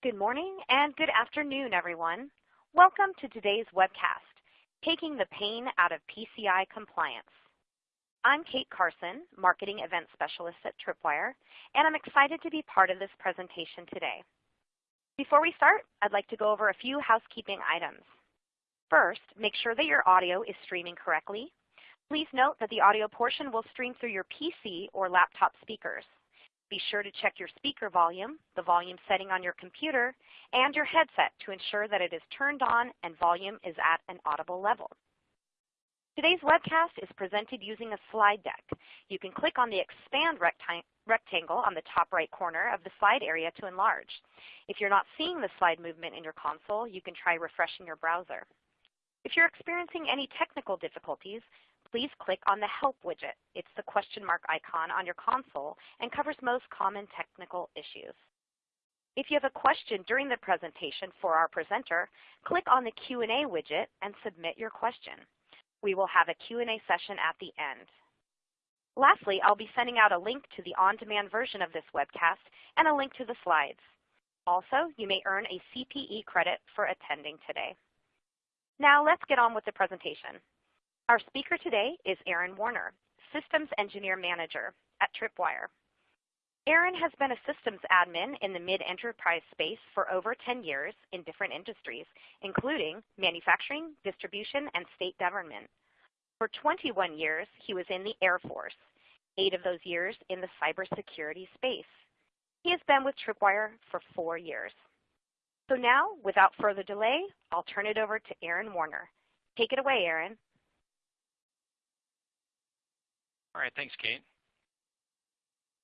Good morning and good afternoon, everyone. Welcome to today's webcast, Taking the Pain Out of PCI Compliance. I'm Kate Carson, Marketing Event Specialist at Tripwire, and I'm excited to be part of this presentation today. Before we start, I'd like to go over a few housekeeping items. First, make sure that your audio is streaming correctly. Please note that the audio portion will stream through your PC or laptop speakers. Be sure to check your speaker volume, the volume setting on your computer, and your headset to ensure that it is turned on and volume is at an audible level. Today's webcast is presented using a slide deck. You can click on the expand rectangle on the top right corner of the slide area to enlarge. If you're not seeing the slide movement in your console, you can try refreshing your browser. If you're experiencing any technical difficulties, please click on the Help widget. It's the question mark icon on your console and covers most common technical issues. If you have a question during the presentation for our presenter, click on the Q&A widget and submit your question. We will have a Q&A session at the end. Lastly, I'll be sending out a link to the on-demand version of this webcast and a link to the slides. Also, you may earn a CPE credit for attending today. Now let's get on with the presentation. Our speaker today is Aaron Warner, Systems Engineer Manager at Tripwire. Aaron has been a systems admin in the mid-enterprise space for over 10 years in different industries, including manufacturing, distribution, and state government. For 21 years, he was in the Air Force, eight of those years in the cybersecurity space. He has been with Tripwire for four years. So now, without further delay, I'll turn it over to Aaron Warner. Take it away, Aaron. All right, thanks, Kate.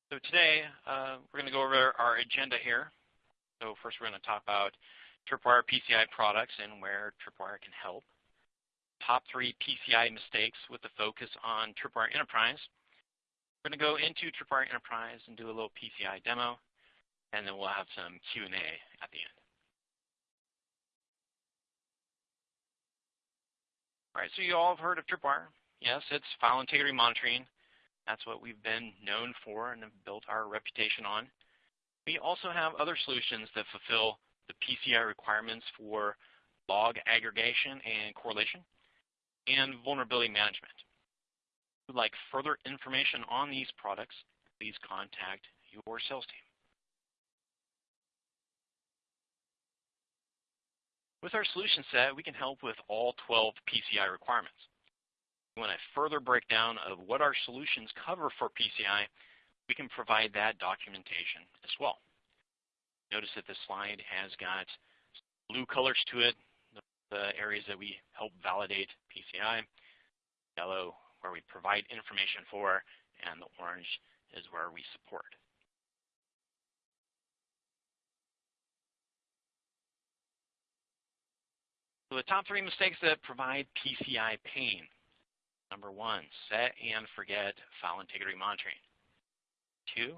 So today, uh, we're going to go over our agenda here. So first we're going to talk about Tripwire PCI products and where Tripwire can help. Top three PCI mistakes with the focus on Tripwire Enterprise. We're going to go into Tripwire Enterprise and do a little PCI demo, and then we'll have some Q&A at the end. All right, so you all have heard of Tripwire. Yes, it's file integrity monitoring. That's what we've been known for and have built our reputation on. We also have other solutions that fulfill the PCI requirements for log aggregation and correlation and vulnerability management. If you'd like further information on these products, please contact your sales team. With our solution set, we can help with all 12 PCI requirements. When I further breakdown of what our solutions cover for PCI, we can provide that documentation as well. Notice that this slide has got blue colors to it, the areas that we help validate PCI, yellow where we provide information for, and the orange is where we support. So the top three mistakes that provide PCI pain Number one, set and forget file integrity monitoring. Two,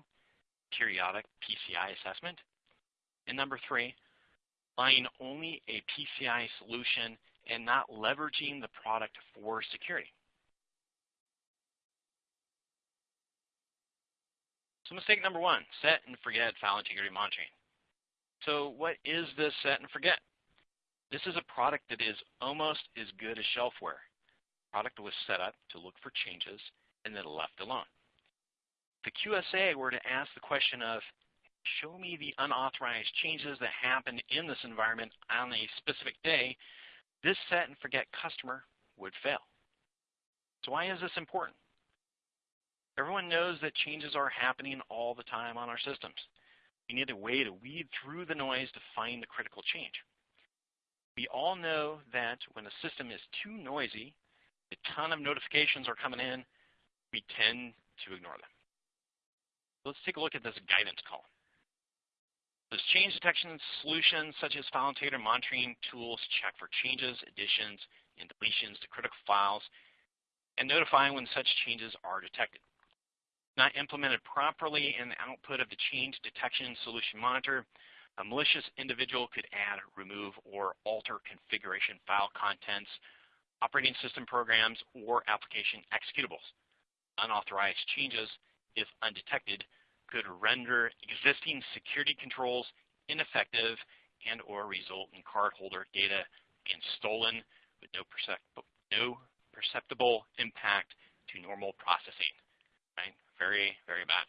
periodic PCI assessment. And number three, buying only a PCI solution and not leveraging the product for security. So mistake number one, set and forget file integrity monitoring. So what is this set and forget? This is a product that is almost as good as shelfware product was set up to look for changes and then left alone. If the QSA were to ask the question of, show me the unauthorized changes that happened in this environment on a specific day, this set and forget customer would fail. So why is this important? Everyone knows that changes are happening all the time on our systems. We need a way to weed through the noise to find the critical change. We all know that when a system is too noisy, a ton of notifications are coming in, we tend to ignore them. Let's take a look at this guidance column. This change detection solutions such as file integrity monitoring tools check for changes, additions, and deletions to critical files and notifying when such changes are detected. Not implemented properly in the output of the change detection solution monitor, a malicious individual could add, remove, or alter configuration file contents operating system programs, or application executables. Unauthorized changes, if undetected, could render existing security controls ineffective and or result in cardholder data being stolen with no, no perceptible impact to normal processing. Right? Very, very bad.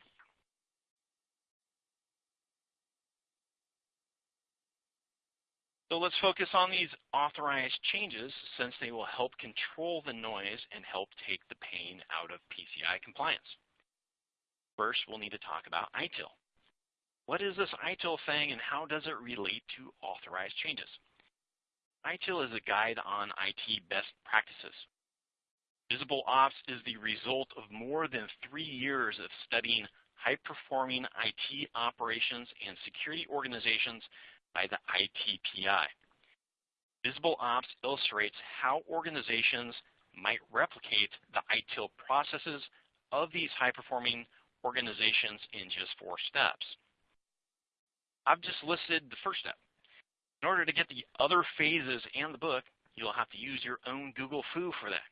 So let's focus on these authorized changes since they will help control the noise and help take the pain out of PCI compliance. First, we'll need to talk about ITIL. What is this ITIL thing and how does it relate to authorized changes? ITIL is a guide on IT best practices. Visible Ops is the result of more than three years of studying high-performing IT operations and security organizations by the ITPI. Visible Ops illustrates how organizations might replicate the ITIL processes of these high-performing organizations in just four steps. I've just listed the first step. In order to get the other phases and the book, you'll have to use your own Google Foo for that.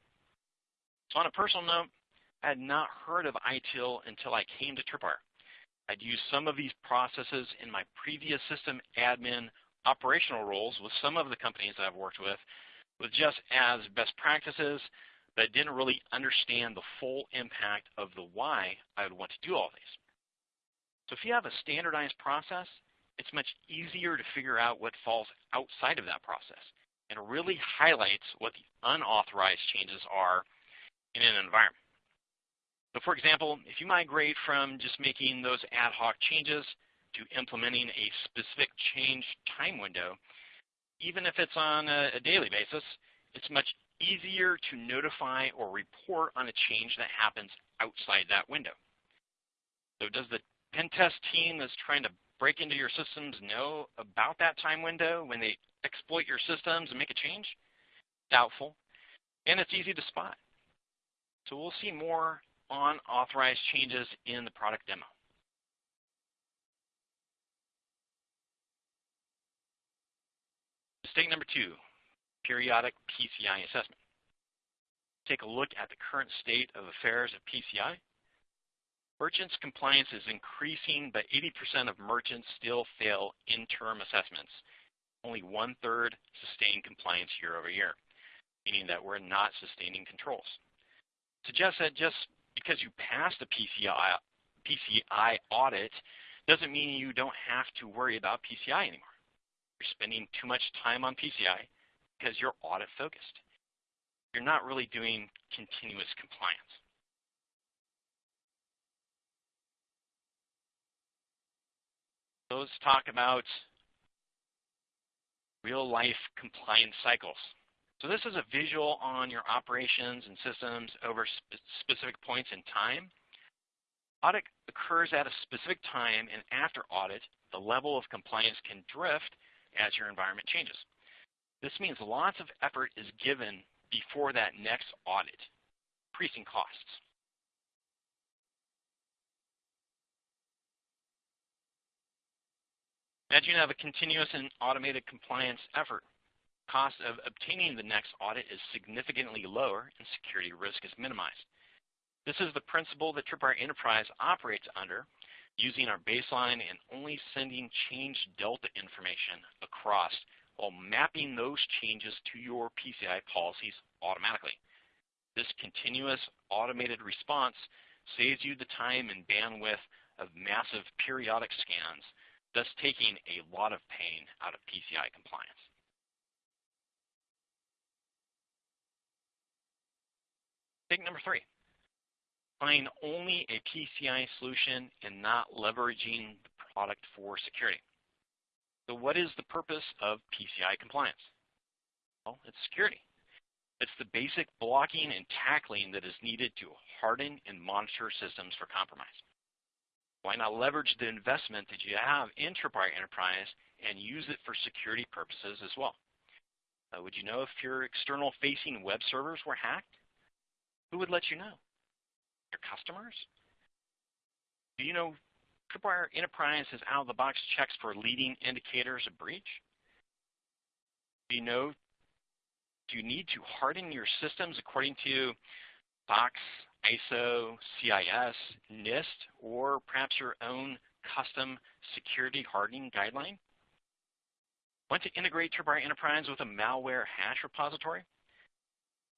So on a personal note, had not heard of ITIL until I came to Tripwire. I'd used some of these processes in my previous system admin operational roles with some of the companies I've worked with, with just as best practices, but didn't really understand the full impact of the why I would want to do all these. So if you have a standardized process, it's much easier to figure out what falls outside of that process and really highlights what the unauthorized changes are in an environment. So for example, if you migrate from just making those ad hoc changes to implementing a specific change time window, even if it's on a, a daily basis, it's much easier to notify or report on a change that happens outside that window. So does the pen test team that's trying to break into your systems know about that time window when they exploit your systems and make a change? Doubtful. And it's easy to spot. So we'll see more on authorized changes in the product demo. Mistake number two, periodic PCI assessment. Take a look at the current state of affairs of PCI. Merchants compliance is increasing, but 80% of merchants still fail interim assessments. Only one-third sustain compliance year over year, meaning that we're not sustaining controls. Suggests that just because you passed a PCI, PCI audit doesn't mean you don't have to worry about PCI anymore. You're spending too much time on PCI because you're audit focused. You're not really doing continuous compliance. Let's talk about real life compliance cycles. So this is a visual on your operations and systems over spe specific points in time. Audit occurs at a specific time, and after audit, the level of compliance can drift as your environment changes. This means lots of effort is given before that next audit, increasing costs. Imagine you have a continuous and automated compliance effort cost of obtaining the next audit is significantly lower and security risk is minimized. This is the principle that Tripwire Enterprise operates under using our baseline and only sending change delta information across while mapping those changes to your PCI policies automatically. This continuous automated response saves you the time and bandwidth of massive periodic scans, thus taking a lot of pain out of PCI compliance. Mistake number three, buying only a PCI solution and not leveraging the product for security. So what is the purpose of PCI compliance? Well, it's security. It's the basic blocking and tackling that is needed to harden and monitor systems for compromise. Why not leverage the investment that you have in Tripwire Enterprise and use it for security purposes as well? Uh, would you know if your external facing web servers were hacked? Who would let you know? Your customers? Do you know Tripwire Enterprise has out-of-the-box checks for leading indicators of breach? Do you know, do you need to harden your systems according to SOX, ISO, CIS, NIST, or perhaps your own custom security hardening guideline? Want to integrate Tripwire Enterprise with a malware hash repository?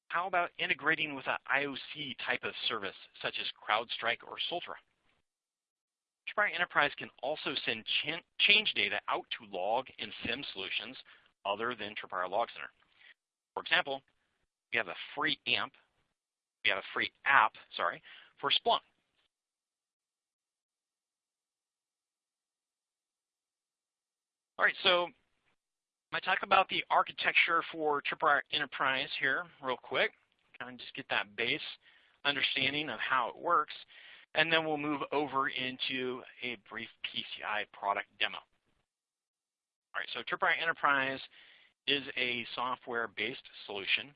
How about integrating with an IOC type of service, such as CrowdStrike or Soltra? Tripwire Enterprise can also send ch change data out to log and SIEM solutions other than Tripwire Log Center. For example, we have a free AMP, we have a free app, sorry, for Splunk. All right, so I talk about the architecture for Tripwire Enterprise here real quick. Kind of just get that base understanding of how it works, and then we'll move over into a brief PCI product demo. All right, so Tripwire Enterprise is a software-based solution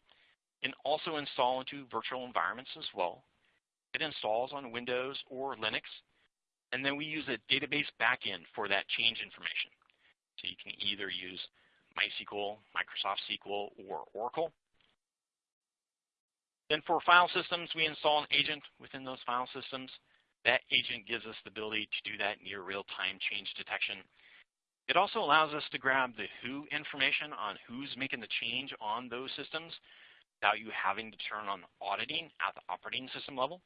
and also install into virtual environments as well. It installs on Windows or Linux, and then we use a database backend for that change information. So you can either use MySQL, Microsoft SQL, or Oracle. Then for file systems, we install an agent within those file systems. That agent gives us the ability to do that near real-time change detection. It also allows us to grab the who information on who's making the change on those systems without you having to turn on auditing at the operating system level.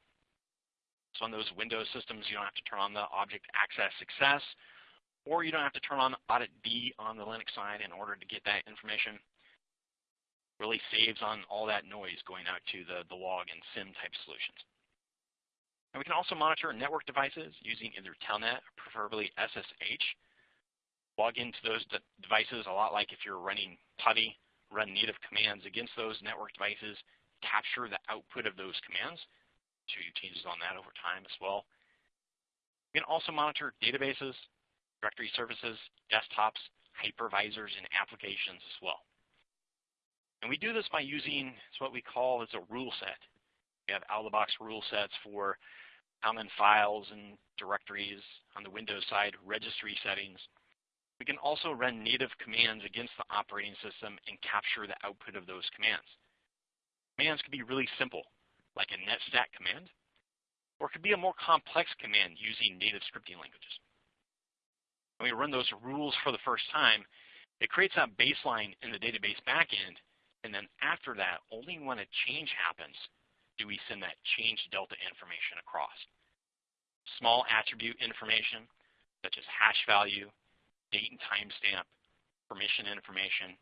So on those Windows systems, you don't have to turn on the object access success or you don't have to turn on Audit B on the Linux side in order to get that information. Really saves on all that noise going out to the, the log and SIEM type solutions. And we can also monitor network devices using either Telnet, preferably SSH. Log into those de devices a lot like if you're running PuTTY, run native commands against those network devices, capture the output of those commands. Show you changes on that over time as well. We can also monitor databases, directory services, desktops, hypervisors, and applications as well. And we do this by using what we call as a rule set. We have out-of-the-box rule sets for common files and directories on the Windows side, registry settings. We can also run native commands against the operating system and capture the output of those commands. Commands can be really simple, like a netstat command, or it could be a more complex command using native scripting languages when we run those rules for the first time, it creates that baseline in the database backend, and then after that, only when a change happens do we send that change delta information across. Small attribute information, such as hash value, date and timestamp, permission information.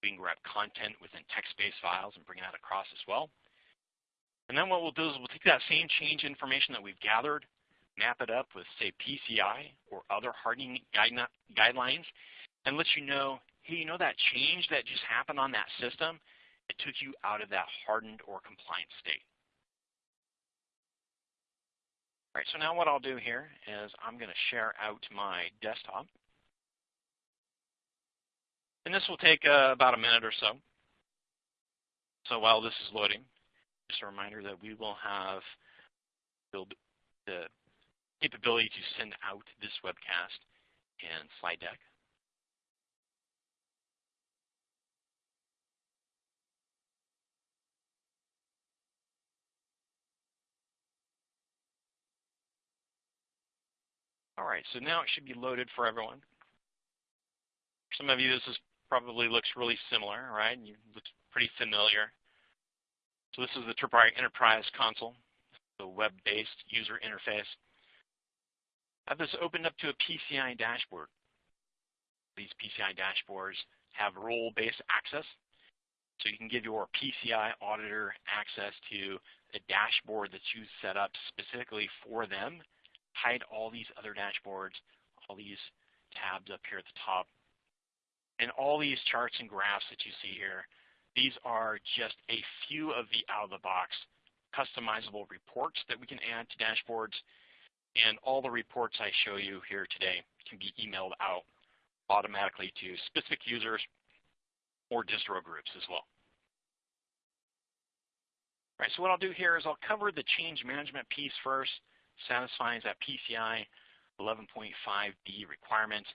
We can grab content within text-based files and bring that across as well. And then what we'll do is we'll take that same change information that we've gathered map it up with, say, PCI or other hardening guidelines, and let you know, hey, you know that change that just happened on that system? It took you out of that hardened or compliant state. All right, so now what I'll do here is I'm going to share out my desktop. And this will take uh, about a minute or so. So while this is loading, just a reminder that we will have build the capability to send out this webcast and slide deck. All right, so now it should be loaded for everyone. For some of you, this is probably looks really similar, right? You look pretty familiar. So this is the Tripwire Enterprise console, the web-based user interface have this opened up to a PCI dashboard. These PCI dashboards have role-based access. So you can give your PCI auditor access to a dashboard that you set up specifically for them, hide all these other dashboards, all these tabs up here at the top. And all these charts and graphs that you see here, these are just a few of the out-of-the-box customizable reports that we can add to dashboards and all the reports I show you here today can be emailed out automatically to specific users or distro groups as well. All right, so what I'll do here is I'll cover the change management piece first, satisfying that PCI 11.5b requirement.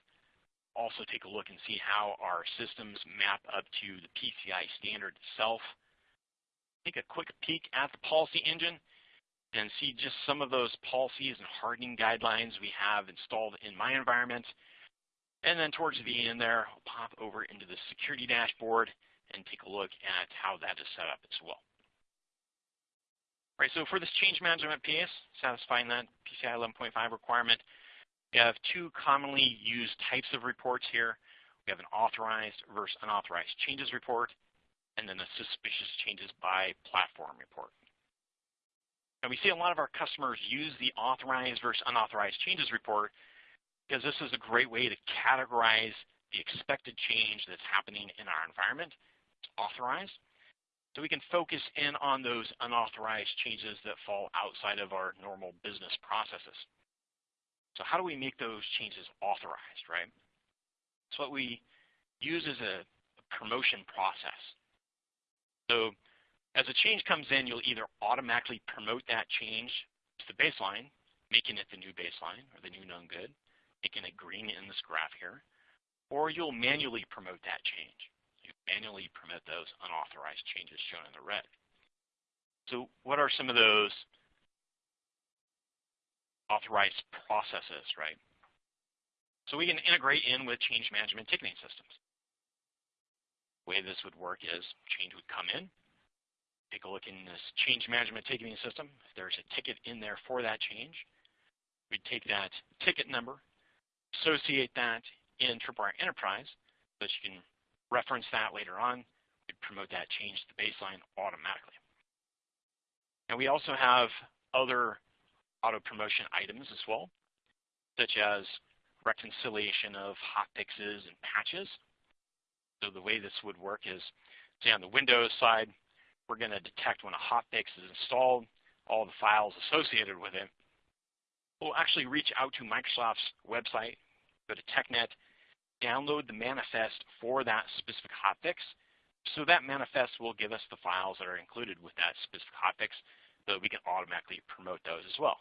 Also take a look and see how our systems map up to the PCI standard itself. Take a quick peek at the policy engine and see just some of those policies and hardening guidelines we have installed in my environment. And then towards the end there, I'll pop over into the security dashboard and take a look at how that is set up as well. All right, so for this change management piece, satisfying that PCI 11.5 requirement, we have two commonly used types of reports here. We have an authorized versus unauthorized changes report, and then a suspicious changes by platform report. And we see a lot of our customers use the authorized versus unauthorized changes report because this is a great way to categorize the expected change that's happening in our environment. It's authorized. So we can focus in on those unauthorized changes that fall outside of our normal business processes. So how do we make those changes authorized, right? So what we use is a, a promotion process. So as a change comes in, you'll either automatically promote that change to the baseline, making it the new baseline or the new known good, making it green in this graph here, or you'll manually promote that change. You manually promote those unauthorized changes shown in the red. So what are some of those authorized processes, right? So we can integrate in with change management ticketing systems. The way this would work is change would come in, take a look in this change management ticketing system. If there's a ticket in there for that change, we'd take that ticket number, associate that in Tripwire Enterprise so that you can reference that later on. We'd promote that change to the baseline automatically. And we also have other auto promotion items as well, such as reconciliation of hot fixes and patches. So the way this would work is, say on the Windows side, we're going to detect when a hotfix is installed, all the files associated with it. We'll actually reach out to Microsoft's website, go to TechNet, download the manifest for that specific hotfix. So that manifest will give us the files that are included with that specific hotfix so we can automatically promote those as well.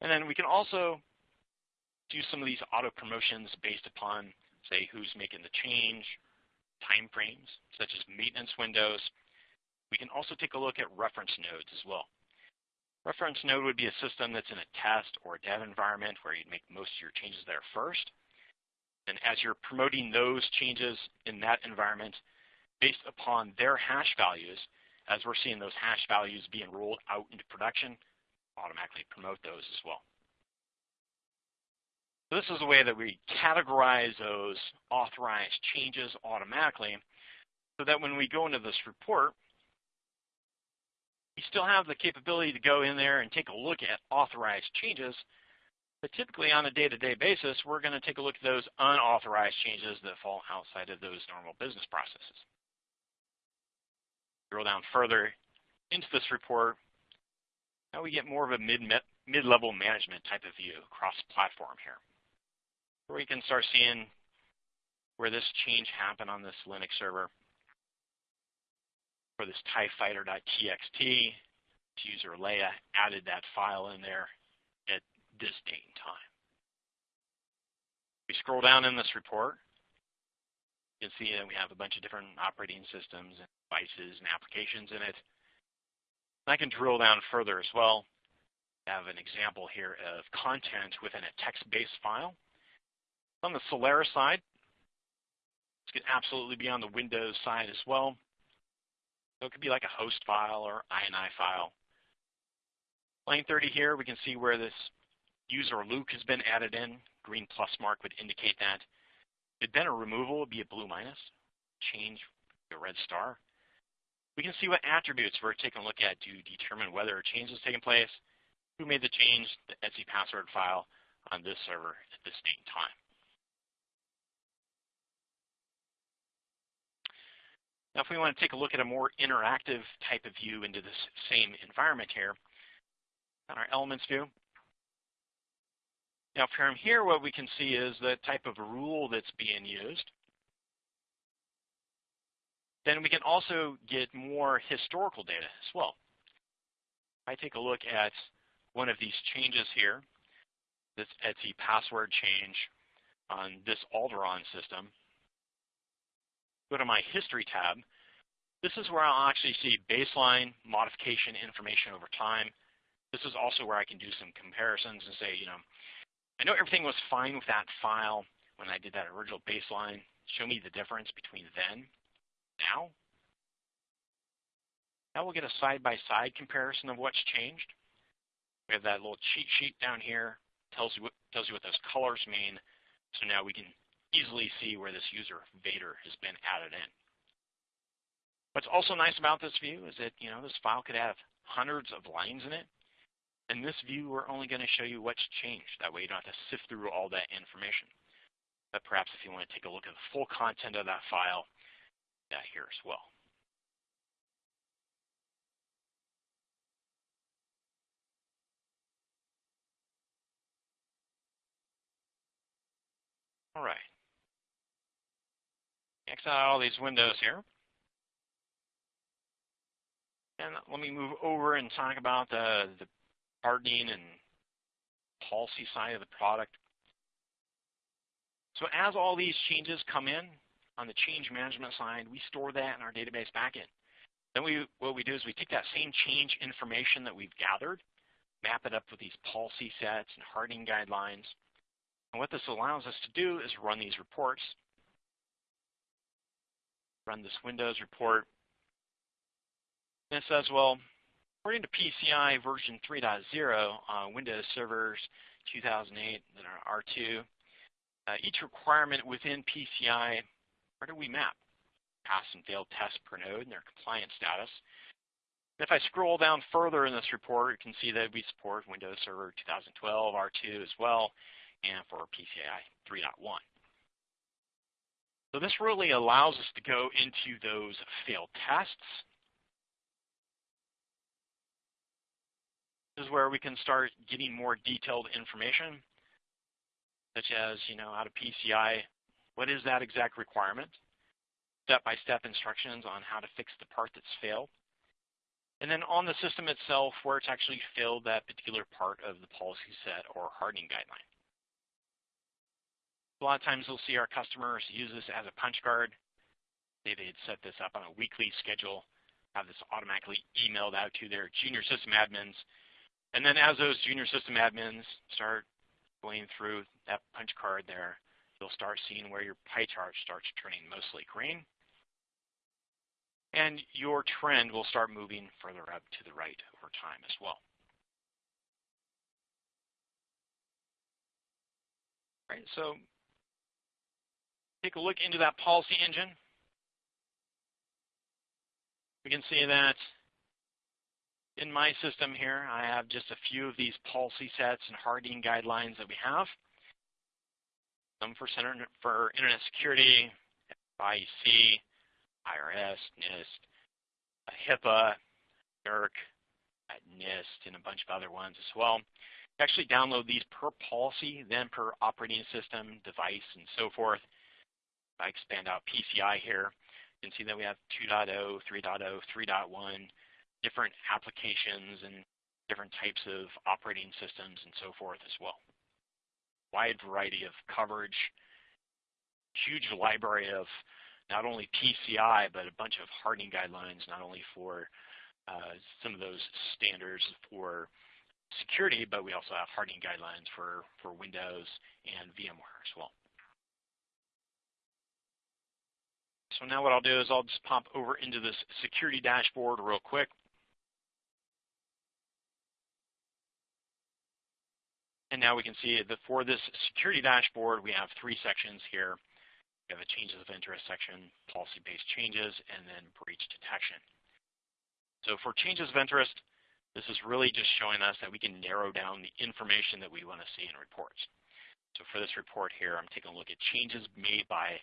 And then we can also do some of these auto promotions based upon, say, who's making the change, time frames, such as maintenance windows. We can also take a look at reference nodes as well. Reference node would be a system that's in a test or a dev environment where you'd make most of your changes there first. And as you're promoting those changes in that environment, based upon their hash values, as we're seeing those hash values being rolled out into production, automatically promote those as well. So this is a way that we categorize those authorized changes automatically so that when we go into this report, we still have the capability to go in there and take a look at authorized changes. But typically on a day-to-day -day basis, we're going to take a look at those unauthorized changes that fall outside of those normal business processes. Drill down further into this report. Now we get more of a mid-level management type of view across platform here where we can start seeing where this change happened on this Linux server for this tiefighter.txt. User Leia added that file in there at this date and time. We scroll down in this report. You can see that we have a bunch of different operating systems and devices and applications in it. I can drill down further as well. I have an example here of content within a text-based file. On the Solaris side, this could absolutely be on the Windows side as well. So it could be like a host file or INI file. Line 30 here, we can see where this user Luke has been added in. Green plus mark would indicate that. If it been a removal, would be a blue minus. Change, a red star. We can see what attributes we're taking a look at to determine whether a change has taken place, who made the change, the etc password file on this server at this date and time. Now, if we want to take a look at a more interactive type of view into this same environment here, on our elements view. Now, from here, what we can see is the type of rule that's being used. Then we can also get more historical data as well. I take a look at one of these changes here, this etc password change on this Alderaan system go to my History tab, this is where I'll actually see baseline modification information over time. This is also where I can do some comparisons and say, you know, I know everything was fine with that file when I did that original baseline. Show me the difference between then now. Now we'll get a side-by-side -side comparison of what's changed. We have that little cheat sheet down here. Tells you, what, tells you what those colors mean. So now we can easily see where this user Vader has been added in. What's also nice about this view is that you know this file could have hundreds of lines in it. In this view, we're only going to show you what's changed. That way you don't have to sift through all that information. But perhaps if you want to take a look at the full content of that file, that here as well. All right. X out all these windows here. And let me move over and talk about the, the hardening and policy side of the product. So as all these changes come in on the change management side, we store that in our database backend. Then we, what we do is we take that same change information that we've gathered, map it up with these policy sets and hardening guidelines. And what this allows us to do is run these reports. Run this Windows report. And it says, well, according to PCI version 3.0 on Windows servers 2008 and our R2, uh, each requirement within PCI, where do we map? Pass and failed tests per node and their compliance status. If I scroll down further in this report, you can see that we support Windows Server 2012 R2 as well, and for PCI 3.1. So this really allows us to go into those failed tests. This is where we can start getting more detailed information such as, you know, how to PCI, what is that exact requirement? Step-by-step -step instructions on how to fix the part that's failed. And then on the system itself, where it's actually failed that particular part of the policy set or hardening guideline. A lot of times we'll see our customers use this as a punch card. They'd set this up on a weekly schedule, have this automatically emailed out to their junior system admins. And then as those junior system admins start going through that punch card there, you'll start seeing where your pie chart starts turning mostly green. And your trend will start moving further up to the right over time as well. All right, so take a look into that policy engine. We can see that in my system here, I have just a few of these policy sets and hardening guidelines that we have. Some for, center, for Internet Security, IEC, IRS, NIST, HIPAA, NERC, NIST, and a bunch of other ones as well. Actually download these per policy, then per operating system, device, and so forth. I expand out PCI here, you can see that we have 2.0, 3.0, 3.1, different applications and different types of operating systems and so forth as well. Wide variety of coverage, huge library of not only PCI, but a bunch of hardening guidelines, not only for uh, some of those standards for security, but we also have hardening guidelines for, for Windows and VMware as well. So now what I'll do is I'll just pop over into this security dashboard real quick. And now we can see that for this security dashboard, we have three sections here. We have a changes of interest section, policy-based changes, and then breach detection. So for changes of interest, this is really just showing us that we can narrow down the information that we want to see in reports. So for this report here, I'm taking a look at changes made by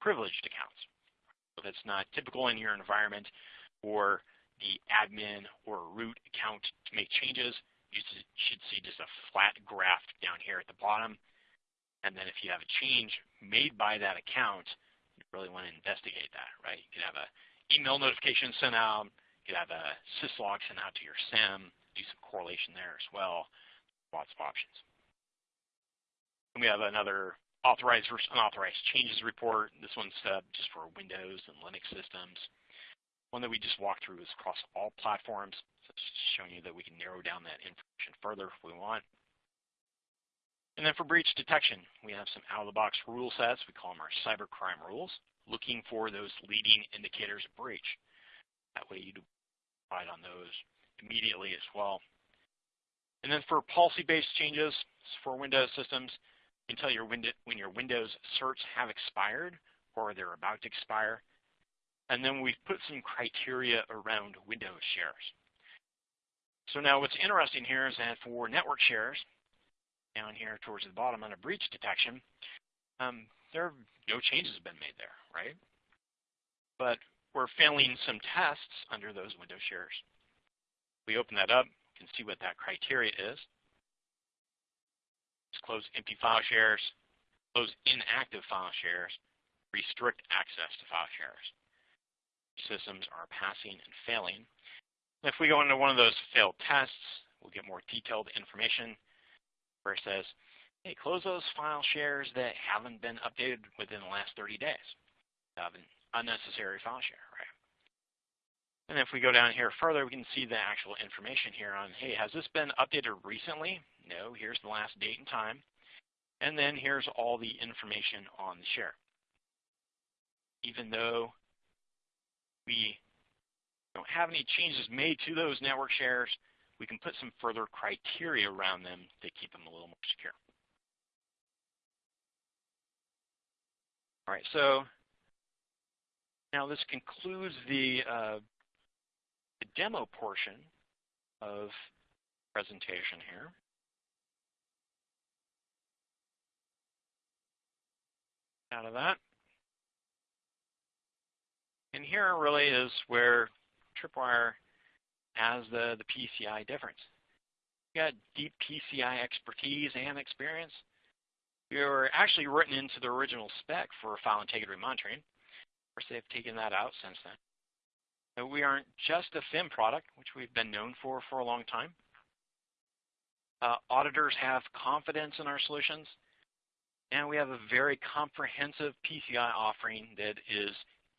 privileged accounts. That's not typical in your environment for the admin or root account to make changes you should see just a flat graph down here at the bottom. And then if you have a change made by that account, you really want to investigate that, right? You could have an email notification sent out. You could have a syslog sent out to your SIEM, do some correlation there as well. Lots of options. And we have another authorized versus unauthorized changes report. This one's uh, just for Windows and Linux systems. One that we just walked through is across all platforms. So it's showing you that we can narrow down that information further if we want. And then for breach detection, we have some out-of-the-box rule sets. We call them our cybercrime rules, looking for those leading indicators of breach. That way you decide on those immediately as well. And then for policy-based changes for Windows systems, tell your window, when your Windows certs have expired or they're about to expire. And then we've put some criteria around Windows shares. So now what's interesting here is that for network shares, down here towards the bottom under breach detection, um, there are no changes have been made there, right? But we're failing some tests under those Windows shares. We open that up, can see what that criteria is. Close empty file shares, close inactive file shares, restrict access to file shares. Systems are passing and failing. If we go into one of those failed tests, we'll get more detailed information where it says, hey, close those file shares that haven't been updated within the last 30 days. Have an unnecessary file share, right? And if we go down here further, we can see the actual information here on, hey, has this been updated recently? No, here's the last date and time. And then here's all the information on the share. Even though we don't have any changes made to those network shares, we can put some further criteria around them to keep them a little more secure. All right, so now this concludes the, uh, the demo portion of presentation here. Out of that. And here really is where Tripwire has the, the PCI difference. We got deep PCI expertise and experience. We were actually written into the original spec for file integrity monitoring. Of course, they've taken that out since then. But we aren't just a FIM product, which we've been known for for a long time. Uh, auditors have confidence in our solutions, and we have a very comprehensive PCI offering that is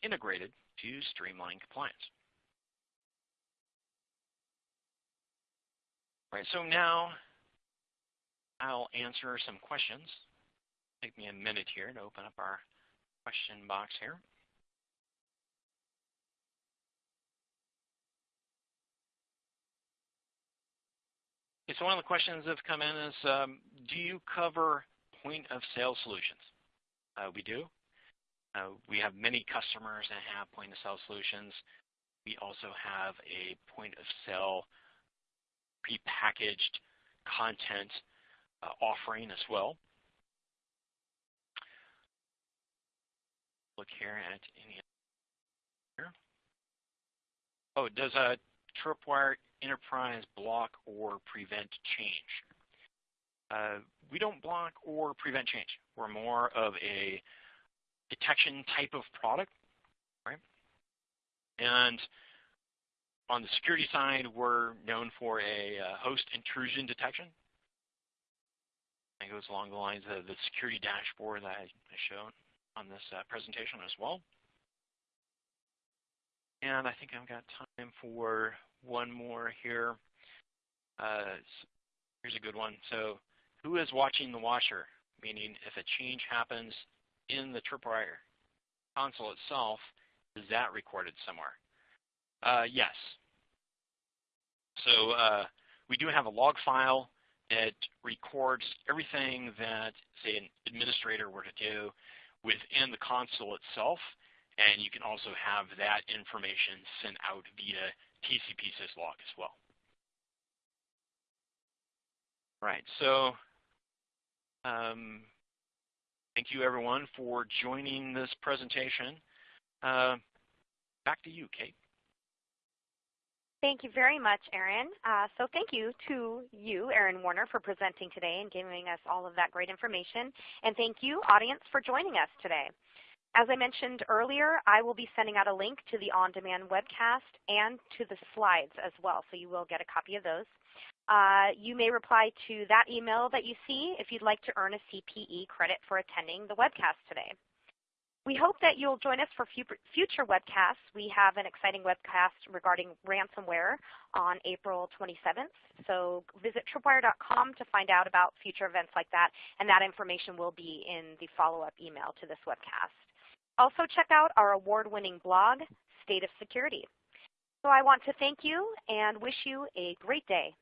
integrated to streamline compliance. Right, so now I'll answer some questions. Take me a minute here to open up our question box here. Okay, so one of the questions that have come in is, um, do you cover point of sale solutions? Uh, we do. Uh, we have many customers that have point of sale solutions. We also have a point of sale prepackaged content uh, offering as well. Look here at any here. Oh, does a Tripwire Enterprise block or prevent change? Uh, we don't block or prevent change. We're more of a detection type of product, right? And on the security side, we're known for a uh, host intrusion detection. It goes along the lines of the security dashboard that I showed on this uh, presentation as well. And I think I've got time for one more here. Uh, here's a good one. So who is watching the washer? Meaning if a change happens in the Tripwire console itself, is that recorded somewhere? Uh, yes, so uh, we do have a log file that records everything that, say, an administrator were to do within the console itself, and you can also have that information sent out via TCP syslog as well. Right, so um, thank you everyone for joining this presentation. Uh, back to you, Kate. Thank you very much, Aaron. Uh, so thank you to you, Aaron Warner, for presenting today and giving us all of that great information. And thank you, audience, for joining us today. As I mentioned earlier, I will be sending out a link to the on-demand webcast and to the slides as well, so you will get a copy of those. Uh, you may reply to that email that you see if you'd like to earn a CPE credit for attending the webcast today. We hope that you'll join us for future webcasts. We have an exciting webcast regarding ransomware on April 27th. So visit tripwire.com to find out about future events like that, and that information will be in the follow-up email to this webcast. Also check out our award-winning blog, State of Security. So I want to thank you and wish you a great day.